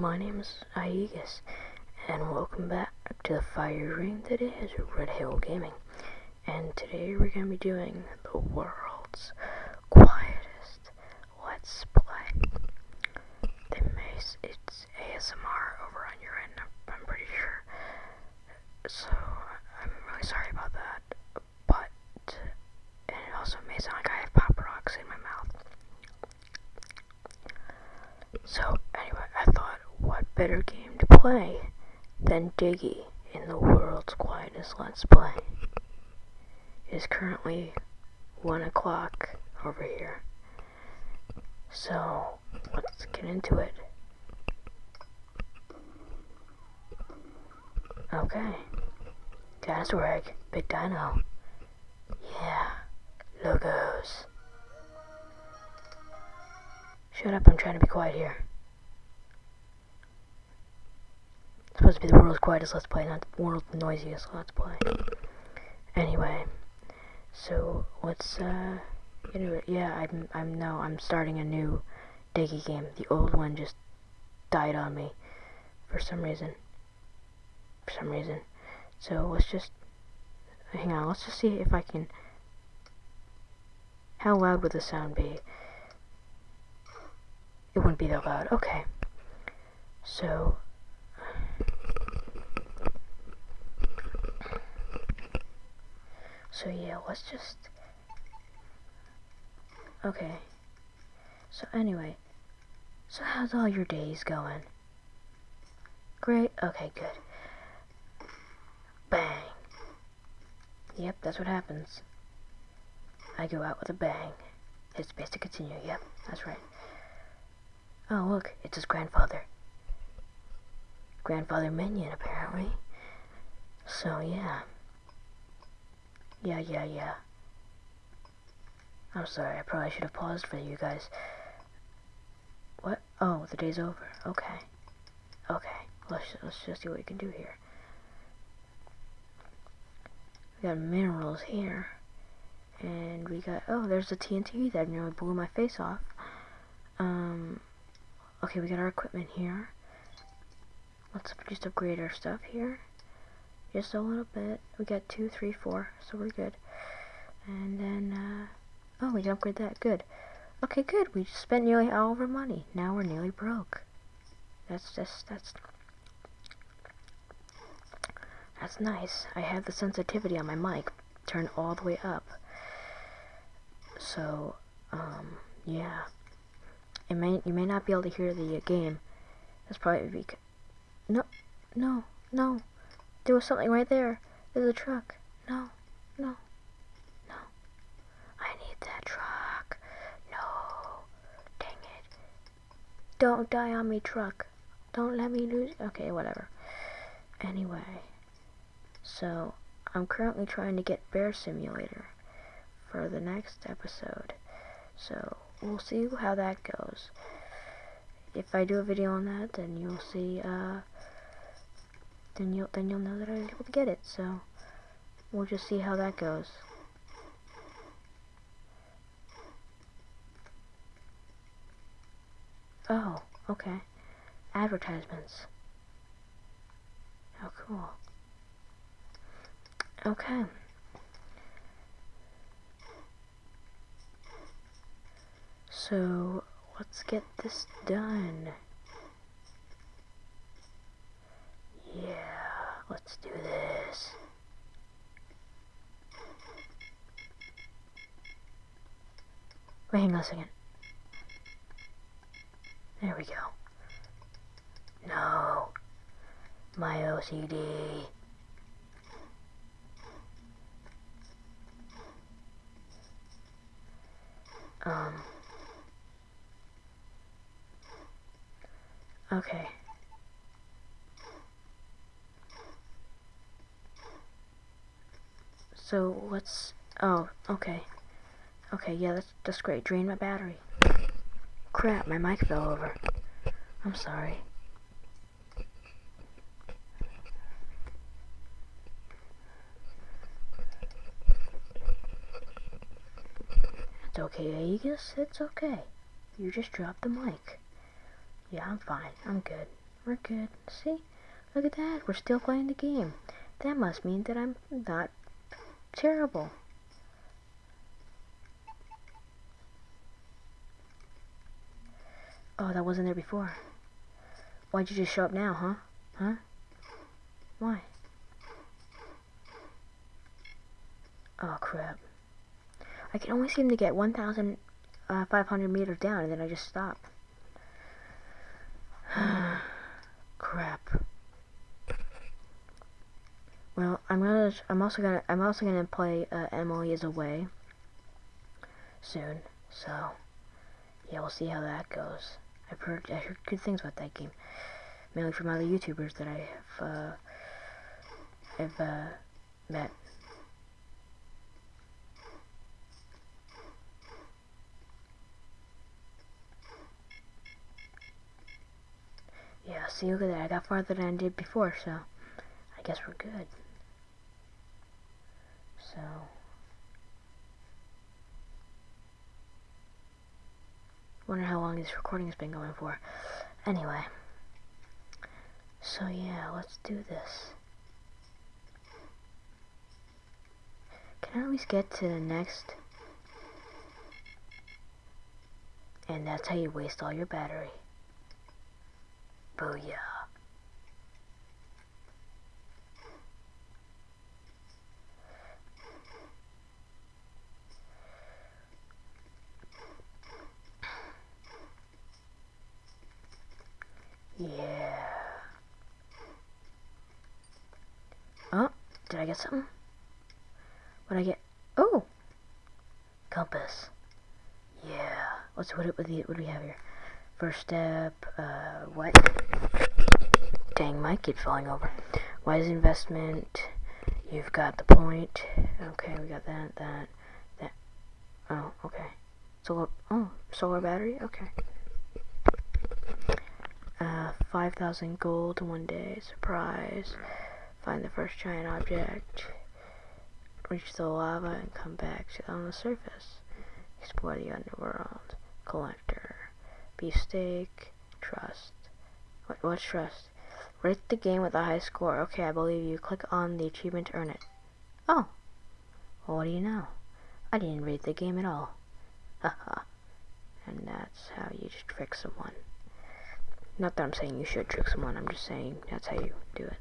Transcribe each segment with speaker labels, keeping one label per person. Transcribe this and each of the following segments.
Speaker 1: my name is Aegis, and welcome back to the fire ring that is Red Hill Gaming. And today we're going to be doing the world's quietest Let's Play. The mace, it's ASMR over on your end, I'm, I'm pretty sure. So, I'm really sorry about that, but, and it also may sound like I have pop rocks in my mouth. So, anyway, I thought, what better game to play than Diggy in the world's quietest Let's Play? It is currently 1 o'clock over here. So, let's get into it. Okay. Dinosaur egg. Big dino. Yeah. Logos. Shut up, I'm trying to be quiet here. It's supposed to be the world's quietest Let's Play, not the world's noisiest Let's Play. Anyway, so let's uh into it. Yeah, I'm I'm no, I'm starting a new Diggy game. The old one just died on me for some reason. For some reason. So let's just hang on, let's just see if I can how loud would the sound be? It wouldn't be that loud. Okay. So So yeah, let's just Okay. So anyway, so how's all your days going? Great. Okay, good. Bang. Yep, that's what happens. I go out with a bang. Hit space to continue. Yep, that's right. Oh, look, it's his grandfather. Grandfather Minion, apparently. So, yeah. Yeah, yeah, yeah. I'm sorry, I probably should have paused for you guys. What? Oh, the day's over. Okay. Okay. Let's, let's just see what we can do here. We got minerals here. And we got, oh, there's the TNT that nearly blew my face off. Um, okay, we got our equipment here. Let's just upgrade our stuff here. Just a little bit. We got two, three, four, so we're good. And then, uh, oh, we upgrade that. Good. Okay, good. We spent nearly all of our money. Now we're nearly broke. That's just, that's, that's nice. I have the sensitivity on my mic turned all the way up. So, um, yeah. It may, you may not be able to hear the uh, game. That's probably because, no, no, no. There was something right there. There's a truck. No, no, no. I need that truck. No. Dang it. Don't die on me, truck. Don't let me lose. Okay, whatever. Anyway. So, I'm currently trying to get Bear Simulator for the next episode. So, we'll see how that goes. If I do a video on that, then you'll see, uh, then you'll then you'll know that I was able to get it. So we'll just see how that goes. Oh, okay. Advertisements. How cool. Okay. So, let's get this done. Yeah, let's do this. Wait, hang on a second. There we go. No. My OCD. Um. Okay. So let's. Oh, okay. Okay, yeah, that's that's great. Drain my battery. Crap, my mic fell over. I'm sorry. It's okay, Aegis. It's okay. You just dropped the mic. Yeah, I'm fine. I'm good. We're good. See? Look at that. We're still playing the game. That must mean that I'm not terrible. Oh, that wasn't there before. Why'd you just show up now, huh? Huh? Why? Oh, crap. I can only seem to get 1,500 uh, meters down, and then I just stop. crap. Well, I'm gonna. I'm also gonna. I'm also gonna play uh, Emily is away soon. So, yeah, we'll see how that goes. I've heard. I heard good things about that game, mainly from other YouTubers that I have. Uh, I've uh, met. Yeah, see, look at that. I got farther than I did before, so I guess we're good. So. Wonder how long this recording has been going for. Anyway. So yeah, let's do this. Can I at least get to the next? And that's how you waste all your battery. Booyah. Yeah. Oh, did I get something? What I get? Oh! Compass. Yeah. What's what, what, what do we have here? First step, uh, what? Dang, my kid falling over. Wise investment. You've got the point. Okay, we got that, that, that. Oh, okay. Solar, oh, solar battery? Okay. Uh, 5,000 gold one day. Surprise. Find the first giant object. Reach the lava and come back to on the surface. Explore the underworld. Collector. Beefsteak. Trust. What, what's trust? Rate the game with a high score. Okay, I believe you. Click on the achievement to earn it. Oh. Well, what do you know? I didn't rate the game at all. Haha. and that's how you trick someone. Not that I'm saying you should trick someone, I'm just saying that's how you do it.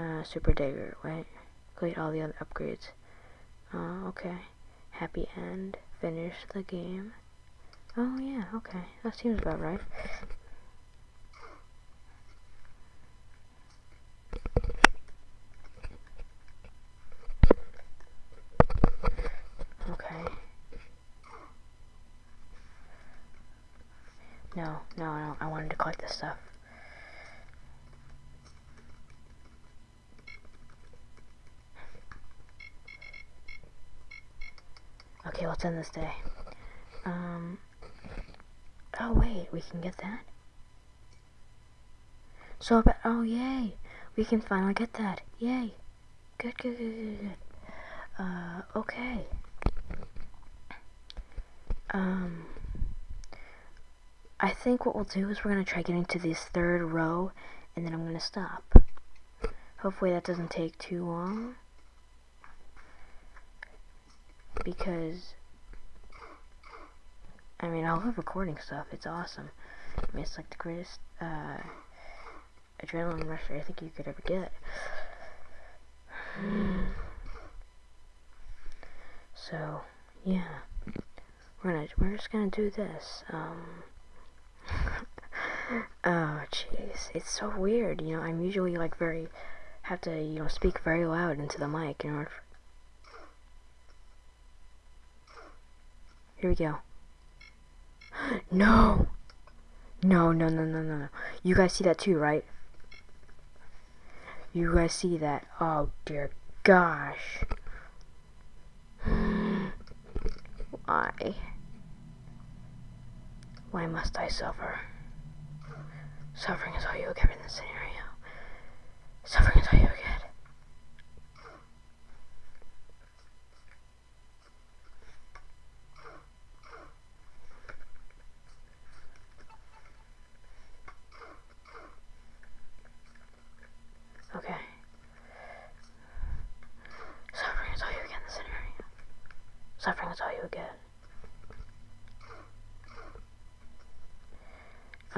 Speaker 1: Uh, super Dagger, wait. Complete all the other upgrades. Uh, okay. Happy end. Finish the game. Oh, yeah, okay. That seems about right. No, no, no, I wanted to collect this stuff. Okay, let's end this day. Um, oh wait, we can get that? So, but, oh yay, we can finally get that, yay. Good, good, good, good, good. Uh, okay. Um... I think what we'll do is we're going to try getting to this third row, and then I'm going to stop. Hopefully that doesn't take too long. Because, I mean, I love recording stuff. It's awesome. I mean, it's like the greatest uh, adrenaline rush I think you could ever get. So, yeah. We're gonna, we're just gonna do this. Um, oh, jeez. It's so weird, you know, I'm usually, like, very, have to, you know, speak very loud into the mic in order Here we go. no! No, no, no, no, no. no. You guys see that too, right? You guys see that? Oh, dear gosh. Why? Why must I suffer? Suffering is all you get in this scenario. Suffering is all you get.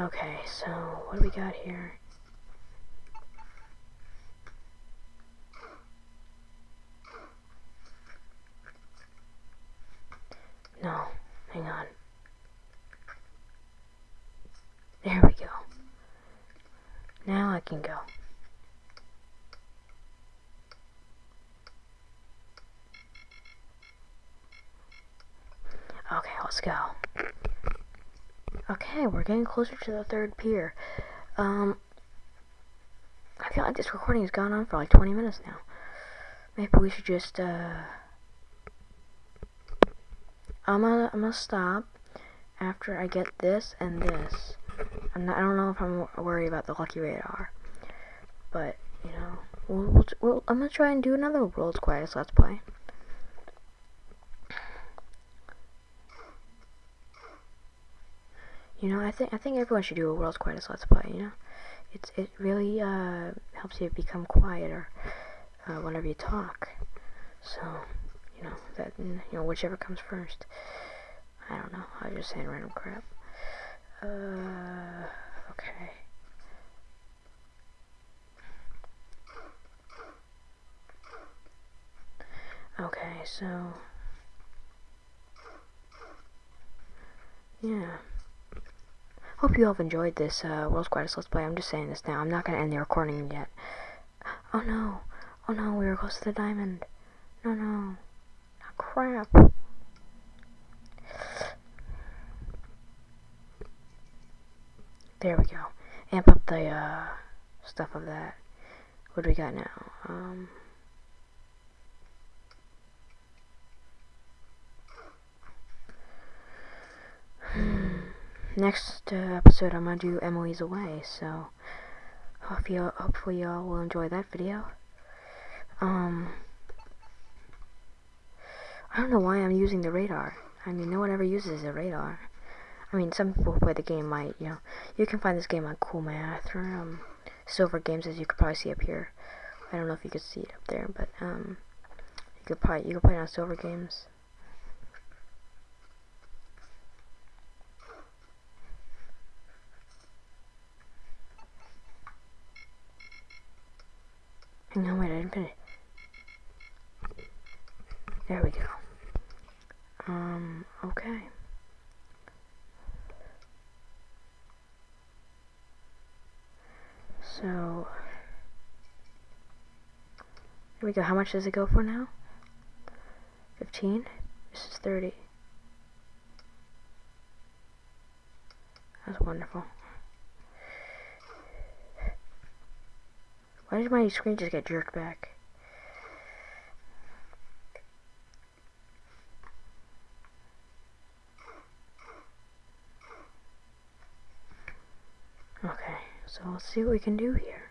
Speaker 1: Okay, so what do we got here? No, hang on. There we go. Now I can go. Okay, let's go. Okay, we're getting closer to the third pier. Um, I feel like this recording has gone on for like 20 minutes now. Maybe we should just, uh... I'm gonna, I'm gonna stop after I get this and this. Not, I don't know if I'm worried about the lucky radar, but you know, we'll, we'll, we'll, I'm gonna try and do another World's Quietest Let's Play. You know, I think I think everyone should do a World's Quietest Let's Play. You know, it's it really uh, helps you become quieter uh, whenever you talk. So you know, that, you know, whichever comes first. I don't know, I was just saying random crap. Uh, okay. Okay, so... Yeah. Hope you all have enjoyed this uh, World's Quietest Let's Play. I'm just saying this now. I'm not going to end the recording yet. Oh no. Oh no, we were close to the diamond. No, no crap. There we go. Amp up the uh, stuff of that. What do we got now? Um, next uh, episode I'm gonna do Emily's Away, so hope you hopefully y'all will enjoy that video. Um I don't know why I'm using the radar. I mean, no one ever uses the radar. I mean, some people play the game might, you know. You can find this game on Cool Math or um, Silver Games, as you could probably see up here. I don't know if you could see it up there, but um, you could probably you could play it on Silver Games. On, wait, I didn't finish. There we go. Um, okay. So, here we go. How much does it go for now? 15? This is 30. That's wonderful. Why did my screen just get jerked back? Okay, so let's see what we can do here.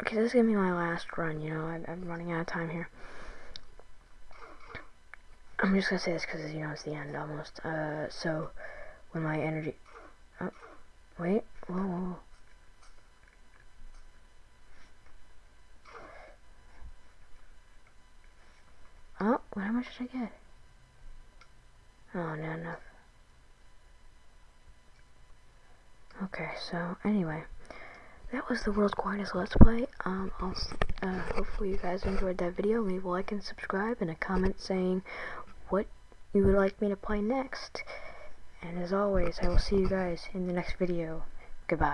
Speaker 1: Okay, this is gonna be my last run, you know, I, I'm running out of time here. I'm just gonna say this because, you know, it's the end almost. Uh, so, when my energy... Oh, wait, whoa, whoa. Oh, how much did I get? Oh, not enough. Okay, so anyway, that was the world's quietest Let's Play. Um, I'll, uh, hopefully you guys enjoyed that video. Leave a like and subscribe and a comment saying what you would like me to play next. And as always, I will see you guys in the next video. Goodbye.